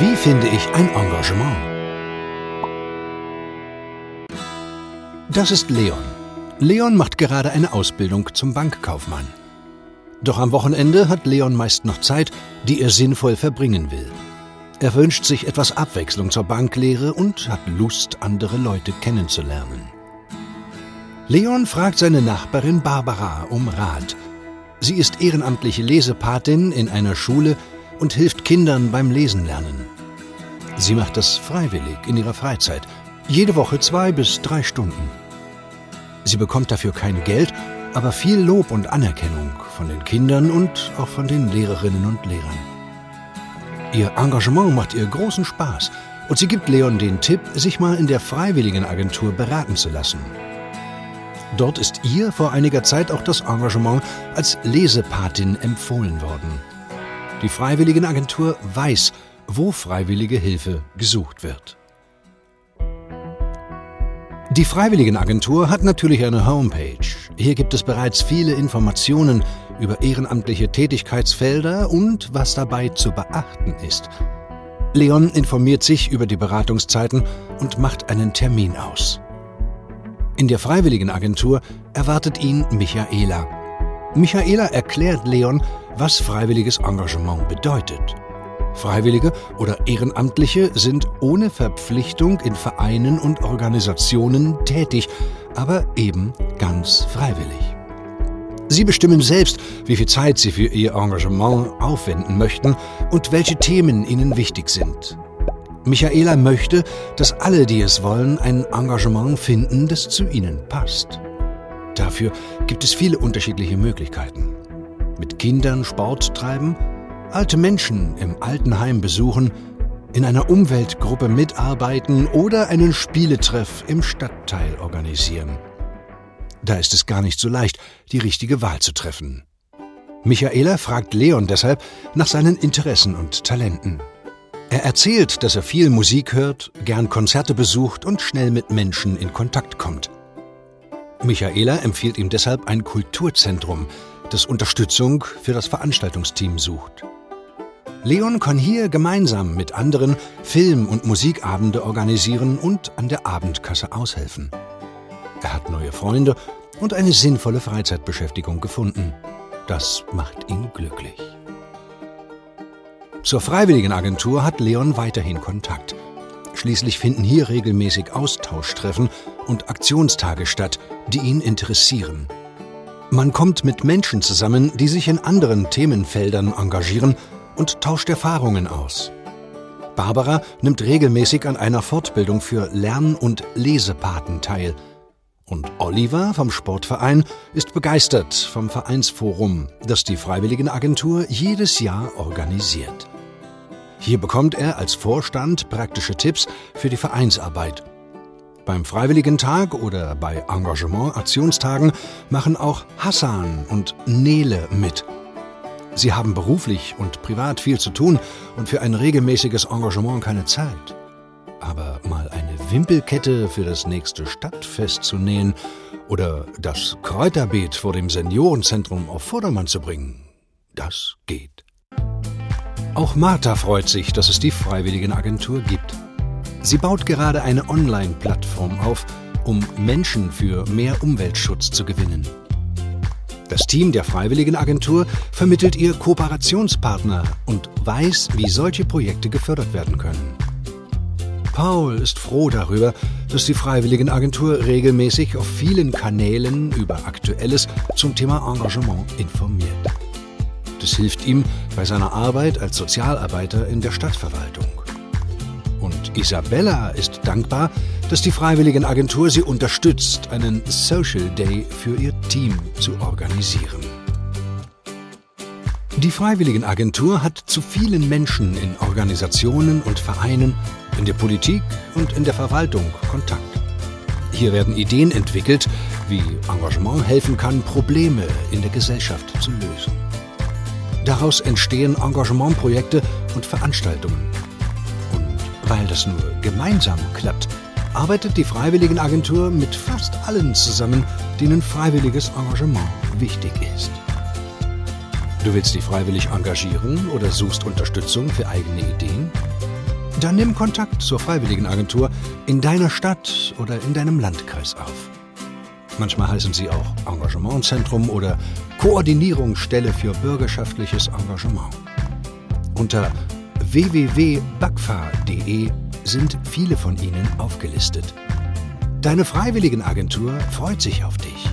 Wie finde ich ein Engagement? Das ist Leon. Leon macht gerade eine Ausbildung zum Bankkaufmann. Doch am Wochenende hat Leon meist noch Zeit, die er sinnvoll verbringen will. Er wünscht sich etwas Abwechslung zur Banklehre und hat Lust, andere Leute kennenzulernen. Leon fragt seine Nachbarin Barbara um Rat. Sie ist ehrenamtliche Lesepatin in einer Schule und hilft Kindern beim Lesen lernen. Sie macht das freiwillig in ihrer Freizeit, jede Woche zwei bis drei Stunden. Sie bekommt dafür kein Geld, aber viel Lob und Anerkennung von den Kindern und auch von den Lehrerinnen und Lehrern. Ihr Engagement macht ihr großen Spaß und sie gibt Leon den Tipp, sich mal in der Freiwilligenagentur beraten zu lassen. Dort ist ihr vor einiger Zeit auch das Engagement als Lesepatin empfohlen worden. Die Freiwilligenagentur weiß, wo freiwillige Hilfe gesucht wird. Die Freiwilligenagentur hat natürlich eine Homepage. Hier gibt es bereits viele Informationen über ehrenamtliche Tätigkeitsfelder und was dabei zu beachten ist. Leon informiert sich über die Beratungszeiten und macht einen Termin aus. In der Freiwilligenagentur erwartet ihn Michaela. Michaela erklärt Leon, was freiwilliges Engagement bedeutet. Freiwillige oder Ehrenamtliche sind ohne Verpflichtung in Vereinen und Organisationen tätig, aber eben ganz freiwillig. Sie bestimmen selbst, wie viel Zeit Sie für Ihr Engagement aufwenden möchten und welche Themen Ihnen wichtig sind. Michaela möchte, dass alle, die es wollen, ein Engagement finden, das zu ihnen passt. Dafür gibt es viele unterschiedliche Möglichkeiten mit Kindern Sport treiben, alte Menschen im Altenheim besuchen, in einer Umweltgruppe mitarbeiten oder einen Spieletreff im Stadtteil organisieren. Da ist es gar nicht so leicht, die richtige Wahl zu treffen. Michaela fragt Leon deshalb nach seinen Interessen und Talenten. Er erzählt, dass er viel Musik hört, gern Konzerte besucht und schnell mit Menschen in Kontakt kommt. Michaela empfiehlt ihm deshalb ein Kulturzentrum, das Unterstützung für das Veranstaltungsteam sucht. Leon kann hier gemeinsam mit anderen Film- und Musikabende organisieren und an der Abendkasse aushelfen. Er hat neue Freunde und eine sinnvolle Freizeitbeschäftigung gefunden. Das macht ihn glücklich. Zur Freiwilligenagentur hat Leon weiterhin Kontakt. Schließlich finden hier regelmäßig Austauschtreffen und Aktionstage statt, die ihn interessieren. Man kommt mit Menschen zusammen, die sich in anderen Themenfeldern engagieren und tauscht Erfahrungen aus. Barbara nimmt regelmäßig an einer Fortbildung für Lern- und Lesepaten teil. Und Oliver vom Sportverein ist begeistert vom Vereinsforum, das die Freiwilligenagentur jedes Jahr organisiert. Hier bekommt er als Vorstand praktische Tipps für die Vereinsarbeit beim Freiwilligentag oder bei Engagement-Aktionstagen machen auch Hassan und Nele mit. Sie haben beruflich und privat viel zu tun und für ein regelmäßiges Engagement keine Zeit. Aber mal eine Wimpelkette für das nächste Stadtfest zu nähen oder das Kräuterbeet vor dem Seniorenzentrum auf Vordermann zu bringen, das geht. Auch Martha freut sich, dass es die Freiwilligenagentur gibt. Sie baut gerade eine Online-Plattform auf, um Menschen für mehr Umweltschutz zu gewinnen. Das Team der Freiwilligenagentur vermittelt ihr Kooperationspartner und weiß, wie solche Projekte gefördert werden können. Paul ist froh darüber, dass die Freiwilligenagentur regelmäßig auf vielen Kanälen über Aktuelles zum Thema Engagement informiert. Das hilft ihm bei seiner Arbeit als Sozialarbeiter in der Stadtverwaltung. Und Isabella ist dankbar, dass die Freiwilligenagentur sie unterstützt, einen Social Day für ihr Team zu organisieren. Die Freiwilligenagentur hat zu vielen Menschen in Organisationen und Vereinen, in der Politik und in der Verwaltung Kontakt. Hier werden Ideen entwickelt, wie Engagement helfen kann, Probleme in der Gesellschaft zu lösen. Daraus entstehen Engagementprojekte und Veranstaltungen, weil das nur gemeinsam klappt, arbeitet die Freiwilligenagentur mit fast allen zusammen, denen freiwilliges Engagement wichtig ist. Du willst dich freiwillig engagieren oder suchst Unterstützung für eigene Ideen? Dann nimm Kontakt zur Freiwilligenagentur in deiner Stadt oder in deinem Landkreis auf. Manchmal heißen sie auch Engagementzentrum oder Koordinierungsstelle für bürgerschaftliches Engagement. Unter www.bagfa.de sind viele von ihnen aufgelistet. Deine Freiwilligenagentur freut sich auf dich.